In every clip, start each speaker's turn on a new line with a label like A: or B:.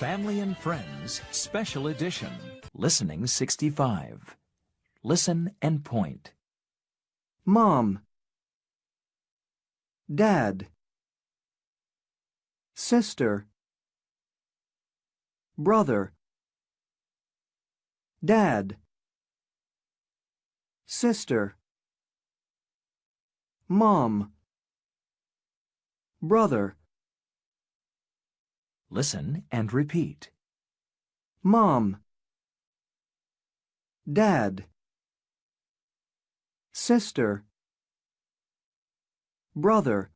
A: Family and Friends Special Edition. Listening 65. Listen and point.
B: Mom. Dad. Sister. Brother. Dad. Sister. Mom. Brother.
A: Listen and repeat.
B: Mom. Dad. Sister. Brother.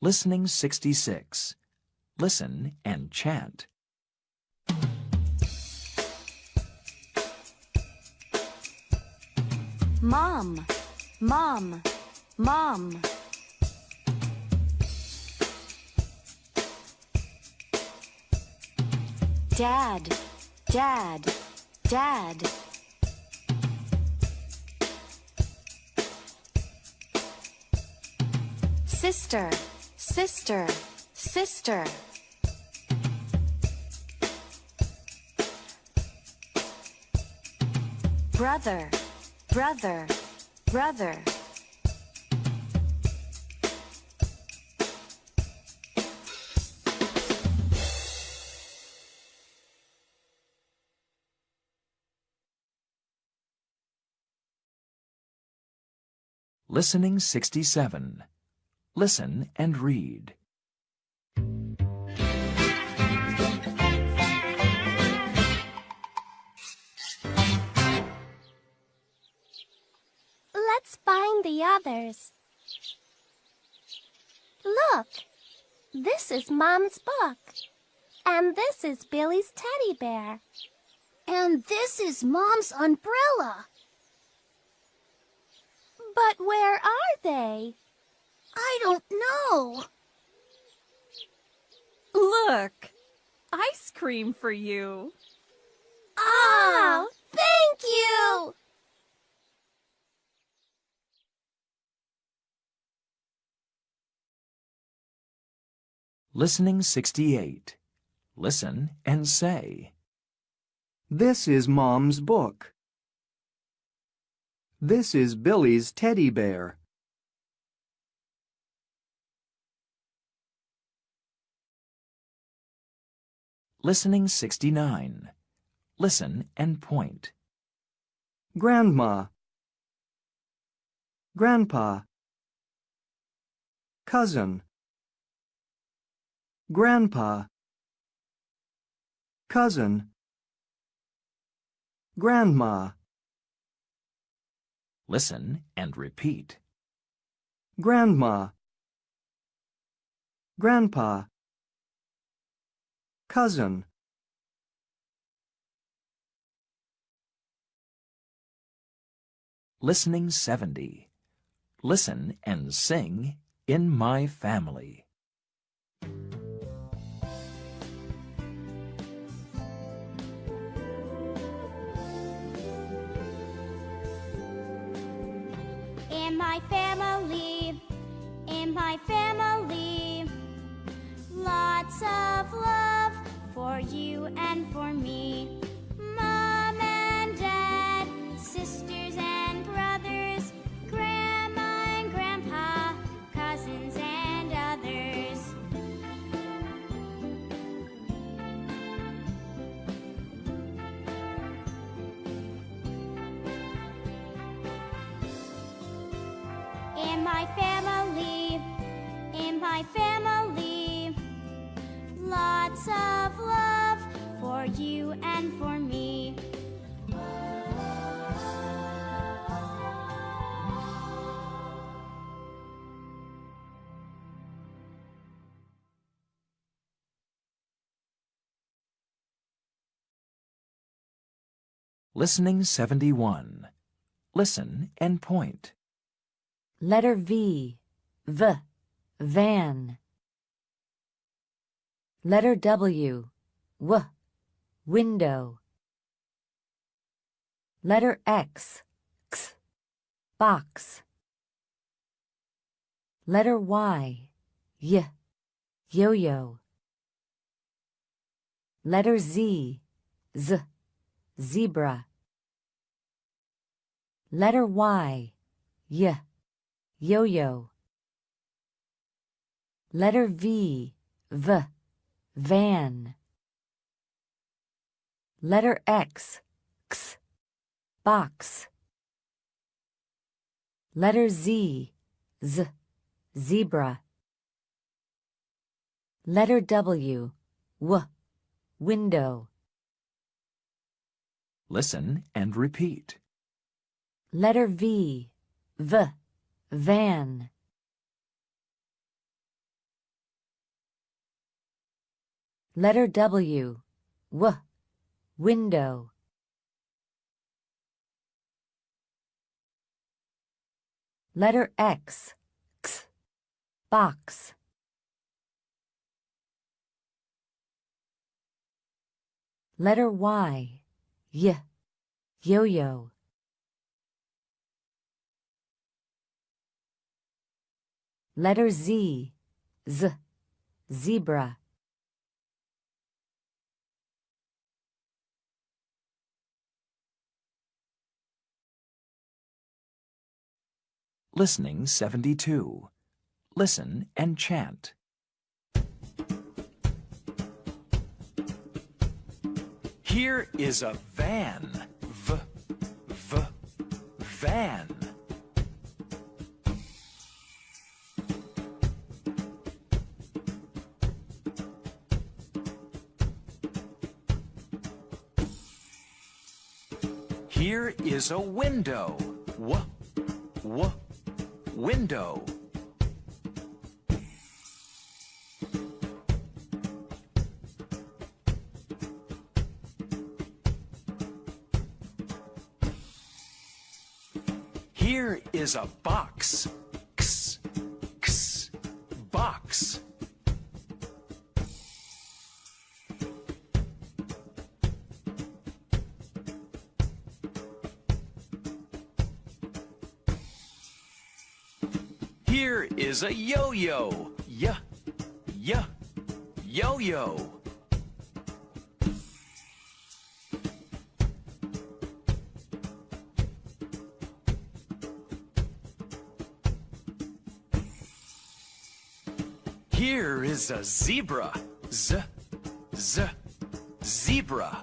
A: Listening 66. Listen and chant.
C: Mom, mom, mom. Dad, dad, dad. Sister, sister, sister. Brother, brother, brother.
A: Listening 67. Listen and read.
D: Let's find the others. Look, this is Mom's book. And this is Billy's teddy bear. And this is Mom's umbrella. But where are they? I don't know.
E: Look, ice cream for you.
D: Oh, thank you!
A: Listening 68. Listen and say.
B: This is Mom's book. This is Billy's teddy bear.
A: Listening 69. Listen and point.
B: Grandma. Grandpa. Cousin. Grandpa. Cousin. Grandma.
A: Listen and repeat.
B: Grandma. Grandpa. Cousin.
A: Listening 70. Listen and sing In My Family.
F: In my family, in my family, lots of love for you and for me. Mom and dad, sisters my family, in my family, lots of love for you and for me.
A: Listening 71. Listen and point.
C: Letter V, V, van. Letter W, W, window. Letter X, X, box. Letter Y. Y. Yo-yo. Letter Z. Z. Zebra. Letter Y. Y. Yo-yo. Letter V. V. Van. Letter X. X. Box. Letter Z. Z. Zebra. Letter W. W. Window.
A: Listen and repeat.
C: Letter V. V. Van. Letter W. W. Window. Letter X. X. Box. Letter Y. Y. Yo-yo. Letter Z. Z. Zebra.
A: Listening 72. Listen and chant. Here is a van. V, v, van. Here is a window. W, w, window. Here is a box. Here is a yo-yo. Y, y, yo-yo. Here is a zebra. Z, z, zebra.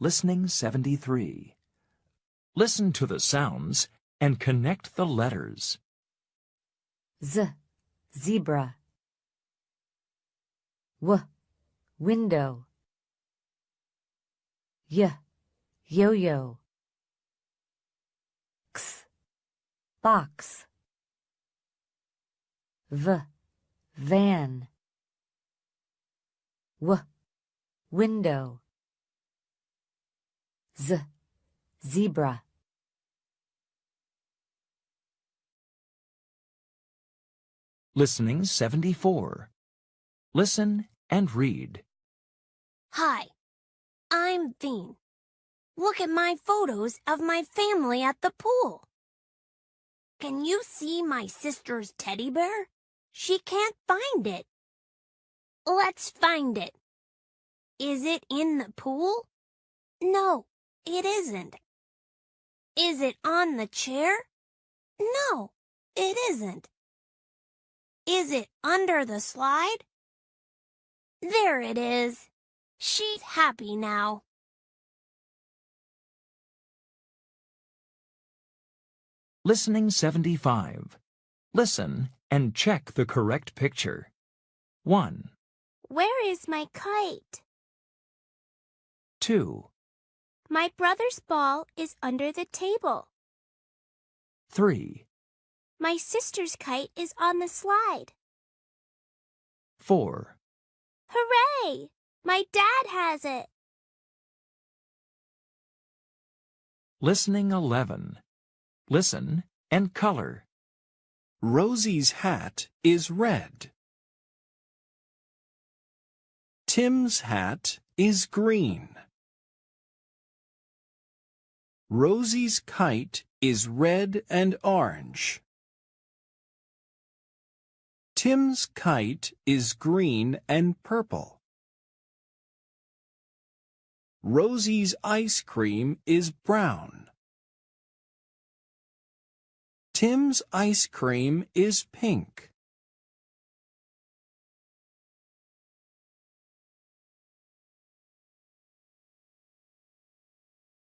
A: Listening 73. Listen to the sounds and connect the letters.
C: Z. Zebra. W. Window. Y. Yo-yo. X. Box. V. Van. W. Window. Z. Zebra.
A: Listening 74. Listen and read.
D: Hi, I'm Bean. Look at my photos of my family at the pool. Can you see my sister's teddy bear? She can't find it. Let's find it. Is it in the pool? No, it isn't. Is it on the chair? No, it isn't. Is it under the slide? There it is. She's happy now.
A: Listening 75. Listen and check the correct picture. 1,
F: Where is my kite?
A: 2,
F: My brother's ball is under the table.
A: 3,
F: My sister's kite is on the slide.
A: 4,
F: Hooray! My dad has it.
A: Listening 11. Listen and color.
C: Rosie's hat is red. Tim's hat is green. Rosie's kite is red and orange. Tim's kite is green and purple. Rosie's ice cream is brown. Tim's ice cream is pink.